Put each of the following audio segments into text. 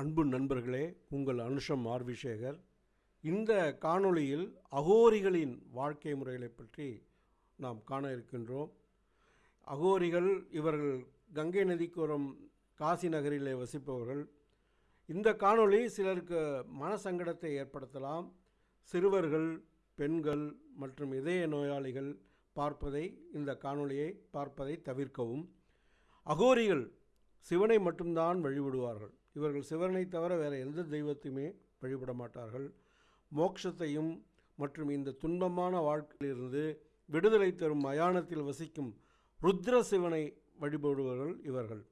அன்பு நண்பர்களே உங்கள் அனுஷம் ஆர்விசேகர். இந்த காணொளியில் அகோரிகளின் வாழ்க்கை முறைகளை பற்றி நாம் காண இருக்கின்றோம். அகோரிகள் இவர்கள் கங்கை நதிக்கோரம் காசி நகரிலே வசிப்பவர்கள். இந்த காணொளி சிலருக்கு மனசங்கடத்தை ஏற்படுத்தலாம். சிறுவர்கள் பெண்கள் மற்றும் இதய நோயாளிகள் பார்ப்பதை இந்த காணொளியை பார்ப்பதை தவிர்க்கவும். அகோரிகள் சிவனை மட்டும்தான் வழிபடுவார்கள். இவர்கள் சிவனை தவிர வேறு எந்த தெய்வத்தையுமே வழிபட மாட்டார்கள் மோட்சத்தையும் மற்றும் இந்த துன்பமான வாழ்க்கையிலிருந்து விடுதலை தரும் மயானத்தில் வசிக்கும் ருத்ர சிவனை வழிபடுபவர்கள் இவர்கள்.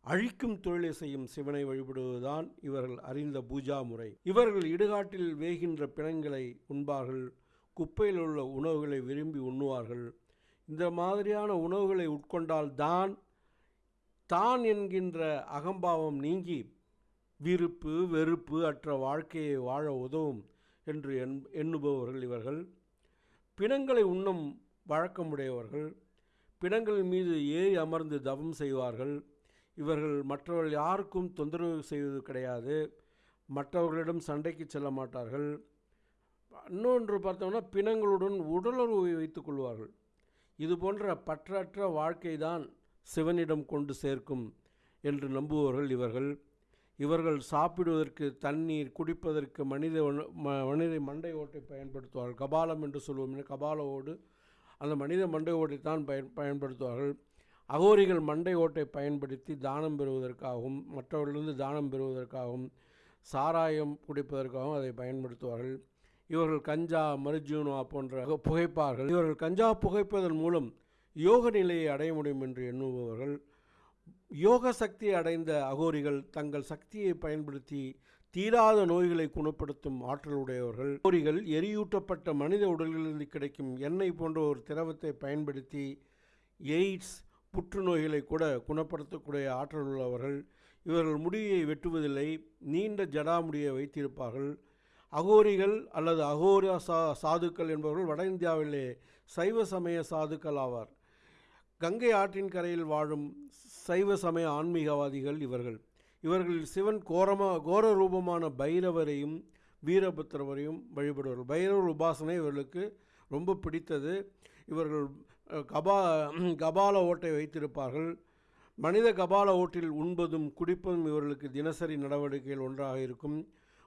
அழிக்கும் தொழிலை செய்யும் சிவனை வழிபடுவதுதான் இவர்கள் அறிந்த பூஜா முறை. இவர்கள் இடுகாட்டில் வேகின்ற பிணங்களை உண்பார்கள். குப்பையில் உள்ள உணவுகளை விரும்பி உண்ணுவார்கள். இந்த மாதிரியான உணவுகளை உட்கொண்டால் தான் தான் என்கின்ற அகம்பாவம் நீங்கி விருப்பு வெறுப்பு அற்ற வாழ்க்கையை வாழ உதவும் என்று எண் எண்ணுபவர்கள் இவர்கள். பிணங்களை உண்ணும் வழக்கமுடையவர்கள். பிணங்கள் மீது ஏறி அமர்ந்து தவம் செய்வார்கள். இவர்கள் மற்றவர்கள் யாருக்கும் தொந்தரவு செய்வது கிடையாது. மற்றவர்களிடம் சண்டைக்கு செல்ல மாட்டார்கள். இன்னொன்று பார்த்தோம்னா பிணங்களுடன் உடலுறவை வைத்துக் கொள்வார்கள். இது போன்ற பற்றற்ற வாழ்க்கை தான் சிவனிடம் கொண்டு சேர்க்கும் என்று நம்புபவர்கள் இவர்கள். இவர்கள் சாப்பிடுவதற்கு தண்ணீர் குடிப்பதற்கு மனித ம- மனித மண்டை ஓட்டை பயன்படுத்துவார்கள். கபாலம் என்று சொல்லுவோம் கபால ஓடு அந்த மனித மண்டை ஓட்டை தான் பயன் பயன்படுத்துவார்கள். அகோரிகள் மண்டை ஓட்டை பயன்படுத்தி தானம் பெறுவதற்காகவும் மற்றவர்களிருந்து தானம் பெறுவதற்காகவும் சாராயம் குடிப்பதற்காகவும் அதை பயன்படுத்துவார்கள். இவர்கள் கஞ்சா மருஜூனா போன்ற புகைப்பார்கள். இவர்கள் கஞ்சா புகைப்பதன் மூலம் யோக நிலையை அடைய முடியும் என்று எண்ணுபவர்கள். யோக சக்தி அடைந்த அகோரிகள் தங்கள் சக்தியை பயன்படுத்தி தீராத நோய்களை குணப்படுத்தும் ஆற்றல் உடையவர்கள். அகோரிகள் எரியூட்டப்பட்ட மனித உடலிலிருந்து கிடைக்கும் எண்ணெய் போன்ற ஒரு திரவத்தை பயன்படுத்தி எய்ட்ஸ் புற்றுநோய்களை கூட குணப்படுத்தக்கூடிய ஆற்றல் உள்ளவர்கள். இவர்கள் முடியை வெட்டுவதில்லை நீண்ட ஜடாமுடியை வைத்திருப்பார்கள். அகோரிகள் அல்லது அகோரா சா சாதுக்கள் என்பவர்கள் வட இந்தியாவிலே சைவ சமய சாதுக்கள் ஆவார். கங்கை ஆற்றின் கரையில் வாழும் சைவ சமய ஆன்மீகவாதிகள் இவர்கள். இவர்களில் சிவன் கோரமா கோர ரூபமான பைரவரையும் வீரபத்திரவரையும் வழிபடுவார்கள். பைரவர் உபாசனை இவர்களுக்கு ரொம்ப பிடித்தது. இவர்கள் கபா கபால ஓட்டை வைத்திருப்பார்கள். மனித கபால ஓட்டில் உண்பதும் குடிப்பதும் இவர்களுக்கு தினசரி நடவடிக்கைகள் ஒன்றாக இருக்கும்.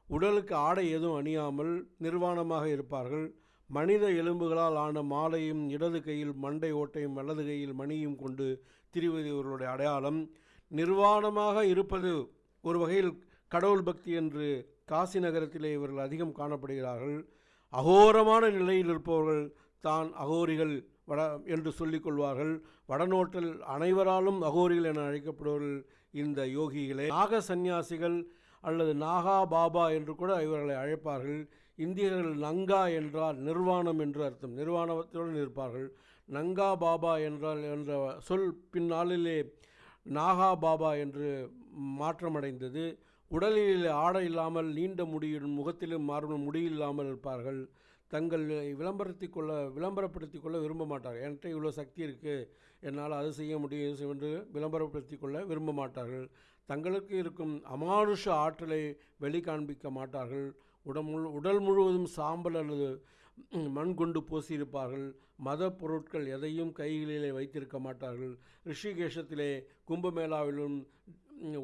உடலுக்கு ஆடை எதுவும் அணியாமல் நிர்வாணமாக இருப்பார்கள். மனித எலும்புகளால் ஆன மாலையும் இடது கையில் மண்டை ஓட்டையும் வலது கையில் மணியும் கொண்டு திரிவது இவர்களுடைய அடையாளம் நிர்வாணமாக இருப்பது ஒரு வகையில் கடவுள் பக்தி என்று காசி நகரத்திலே இவர்கள் அதிகம் காணப்படுகிறார்கள். அகோரமான நிலையில் இருப்பவர்கள் தான் அகோரிகள் வட என்று சொல்லிக் கொள்வார்கள். வடநோட்டில் அனைவராலும் அகோரிகள் என அழைக்கப்படுவர்கள் இந்த யோகிகளே. நாக சந்நியாசிகள் அல்லது நாகா பாபா என்று கூட இவர்களை அழைப்பார்கள். இந்தியர்கள் நங்கா என்றால் நிர்வாணம் என்று அர்த்தம். நிர்வாணத்துடன் இருப்பார்கள். நங்கா பாபா என்றால் என்ற சொல் பின்னாளிலே நாகா பாபா என்று மாற்றமடைந்தது. உடலில் ஆடை இல்லாமல் நீண்ட முடியும் முகத்திலும் மாறும் முடியில்லாமல் இருப்பார்கள். தங்கள் விளம்பரத்தை கொள்ள விளம்பரப்படுத்தி கொள்ள விரும்ப மாட்டார்கள். என்கிட்ட இவ்வளோ சக்தி இருக்குது என்னால் அது செய்ய முடியும் என்று விளம்பரப்படுத்தி கொள்ள விரும்ப மாட்டார்கள். தங்களுக்கு இருக்கும் அமானுஷ ஆற்றலை வெளிக்காண்பிக்க மாட்டார்கள். உடல் முழு உடல் முழுவதும் சாம்பல் அல்லது மண் கொண்டு பூசியிருப்பார்கள். மத பொருட்கள் எதையும் கைகளிலே வைத்திருக்க மாட்டார்கள். ரிஷிகேஷத்திலே கும்பமேளாவிலும்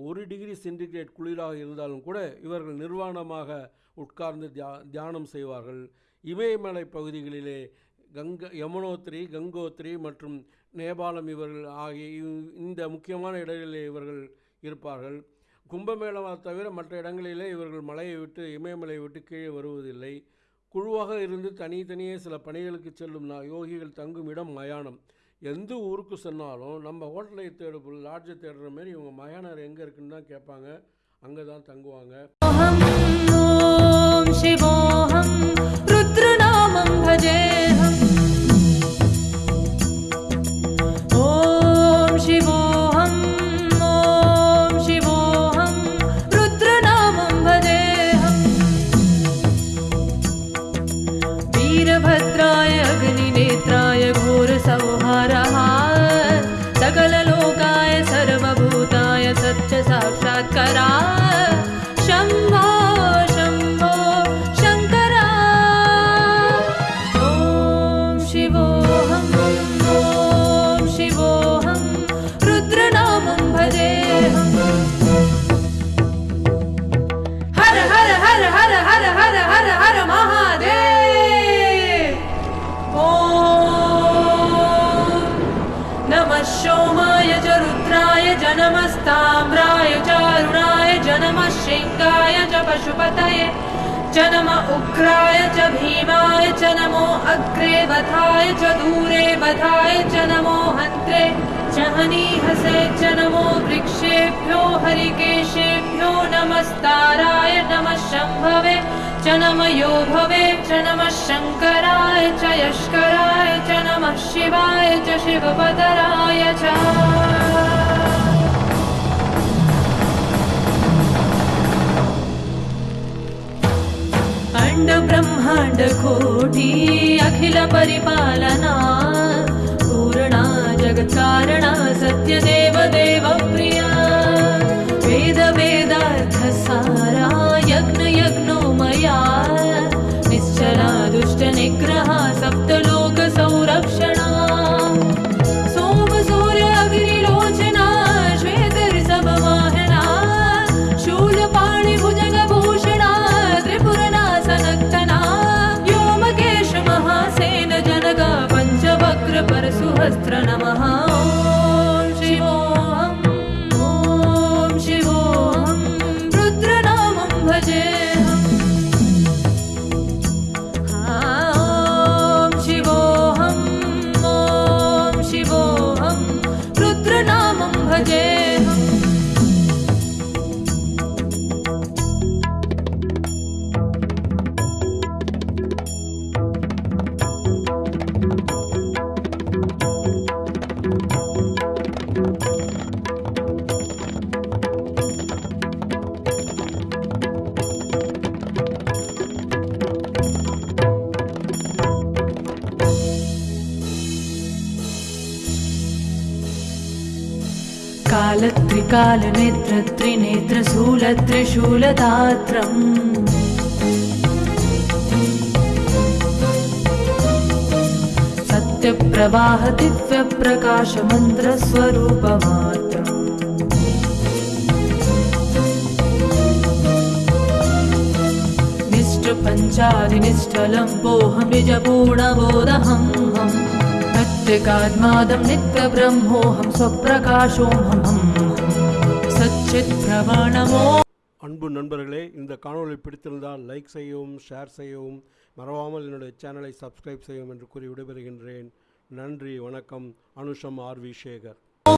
ஒரு டிகிரி சென்டிகிரேட் குளிராக இருந்தாலும் கூட இவர்கள் நிர்வாணமாக உட்கார்ந்து தியா தியானம் செய்வார்கள். இமயமலை பகுதிகளிலே கங்க யமுனோத்திரி கங்கோத்திரி மற்றும் நேபாளம் இவர்கள் ஆகிய இவ்- இந்த முக்கியமான இடங்களிலே இவர்கள் இருப்பார்கள். கும்பமேளமாக தவிர மற்ற இடங்களிலே இவர்கள் மலையை விட்டு இமயமலையை விட்டு கீழே வருவதில்லை. குழுவாக இருந்து தனித்தனியே சில பணிகளுக்கு செல்லும் நான் யோகிகள் தங்கும் இடம் மயானம். எந்த ஊருக்கு சொன்னாலும் நம்ம ஹோட்டலை தேடு லாட்ஜை தேடுற மாதிரி இவங்க மயானம் எங்கே இருக்குன்னு தான் கேட்பாங்க. அங்கே தான் தங்குவாங்க सोमाय च रुद्राय च नमस्ताम्राय चारुणाय च नमः शृङ्गाय च पशुपतये च नमः उग्राय च भीमाय च नमो अग्रे वधाय च दूरे वधाय च नमो हन्त्रे च हनीहसे च नमो वृक्षेभ्यो हरिकेशेभ्यो नमस्ताराय नमः शम्भवे च नम योभवे च नमः शङ्कराय च यष्कराय च नमः शिवाय च शिवपतराय च। अण्ड ब्रह्माण्ड वस्त्र नमः कालत्रिकालनेत्रत्रिनेत्रशूलत्रिशूलदात्रम् सत्यप्रवाह दिव्यप्रकाशमन्त्रस्वरूपमात्रम् निष्ठपञ्चादिनिष्ठलम्बोऽहमिजपूर्णबोधहं हम् प्रत्यगात्मादं नित्यब्रह्मोऽहं स्वप्रकाशोऽहं सच्चित्प्रमाणमो அன்பு நண்பர்களே இந்த காணொளி பிடித்திருந்தால் லைக் செய்யவும் ஷேர் செய்யவும் மறவாமல் என்னுடைய சேனலை சப்ஸ்கிரைப் செய்யவும் என்று கூறி விடைபெறுகின்றேன் நன்றி வணக்கம் அனுஷம் ஆர் வி சேகர்